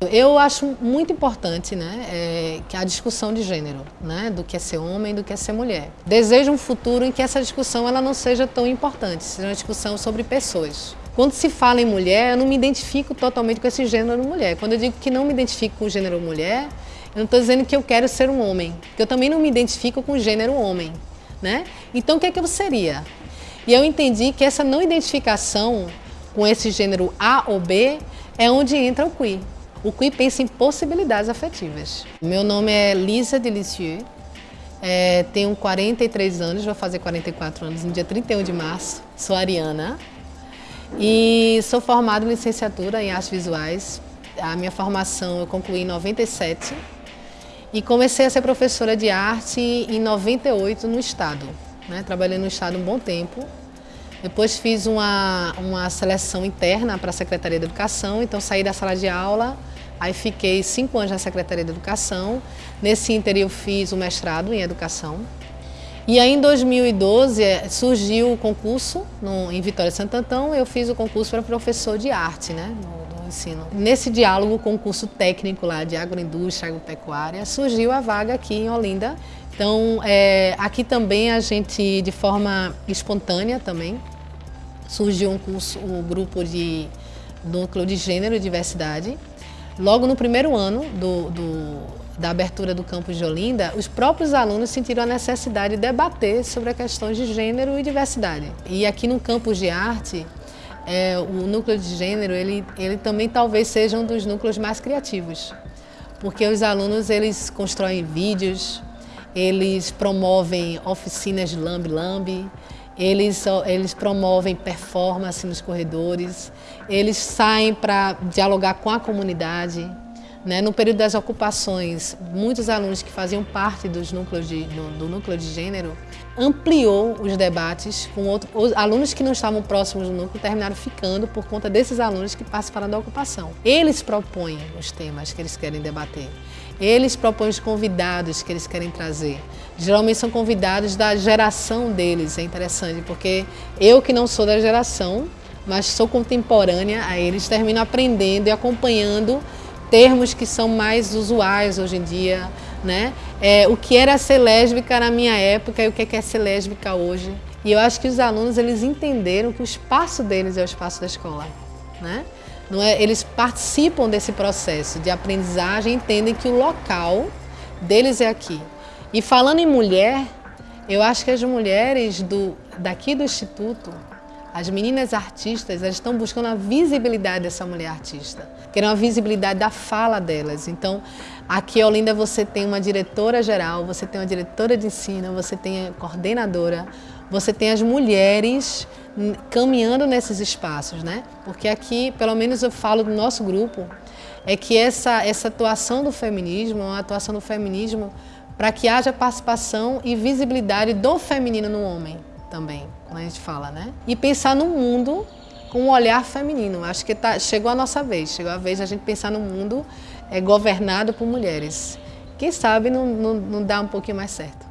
Eu acho muito importante né, é, que a discussão de gênero, né, do que é ser homem e do que é ser mulher. Desejo um futuro em que essa discussão ela não seja tão importante, seja uma discussão sobre pessoas. Quando se fala em mulher, eu não me identifico totalmente com esse gênero mulher. Quando eu digo que não me identifico com o gênero mulher, eu não estou dizendo que eu quero ser um homem, porque eu também não me identifico com o gênero homem. Né? Então, o que é que eu seria? E eu entendi que essa não identificação com esse gênero A ou B é onde entra o queer. O queer pensa em possibilidades afetivas. Meu nome é Lisa Delicieux, é, tenho 43 anos, vou fazer 44 anos no dia 31 de março. Sou ariana e sou formada em licenciatura em artes visuais. A minha formação eu concluí em 97 e comecei a ser professora de arte em 98 no Estado. Né? Trabalhei no Estado um bom tempo. Depois fiz uma, uma seleção interna para a Secretaria de Educação, então saí da sala de aula, aí fiquei cinco anos na Secretaria de Educação. Nesse interior eu fiz o mestrado em Educação. E aí em 2012 eh, surgiu o concurso no, em Vitória Santo Antão, eu fiz o concurso para professor de arte, né? ensino. Nesse diálogo com o curso técnico lá de agroindústria, agropecuária, surgiu a vaga aqui em Olinda. Então, é, aqui também a gente, de forma espontânea também, surgiu um curso, um grupo de núcleo de gênero e diversidade. Logo no primeiro ano do, do, da abertura do campus de Olinda, os próprios alunos sentiram a necessidade de debater sobre questões de gênero e diversidade. E aqui no campus de arte, é, o núcleo de gênero, ele, ele também talvez seja um dos núcleos mais criativos, porque os alunos eles constroem vídeos, eles promovem oficinas de lambe-lambe, eles, eles promovem performance nos corredores, eles saem para dialogar com a comunidade, né? No período das ocupações, muitos alunos que faziam parte dos núcleos de, do, do núcleo de gênero ampliou os debates com outros os alunos que não estavam próximos do núcleo terminaram ficando por conta desses alunos que participaram da ocupação. Eles propõem os temas que eles querem debater. Eles propõem os convidados que eles querem trazer. Geralmente são convidados da geração deles, é interessante, porque eu que não sou da geração, mas sou contemporânea a eles, termino aprendendo e acompanhando termos que são mais usuais hoje em dia, né? É, o que era ser lésbica na minha época e o que é, é ser lésbica hoje. E eu acho que os alunos eles entenderam que o espaço deles é o espaço da escola, né? Não é, eles participam desse processo de aprendizagem, entendem que o local deles é aqui. E falando em mulher, eu acho que as mulheres do, daqui do Instituto as meninas artistas elas estão buscando a visibilidade dessa mulher artista, querem a visibilidade da fala delas. Então, aqui em Olinda você tem uma diretora geral, você tem uma diretora de ensino, você tem a coordenadora, você tem as mulheres caminhando nesses espaços, né? Porque aqui, pelo menos eu falo do nosso grupo, é que essa, essa atuação do feminismo é uma atuação do feminismo para que haja participação e visibilidade do feminino no homem também, quando a gente fala, né? E pensar no mundo com um olhar feminino. Acho que tá, chegou a nossa vez, chegou a vez de a gente pensar no mundo é, governado por mulheres. Quem sabe não, não, não dá um pouquinho mais certo.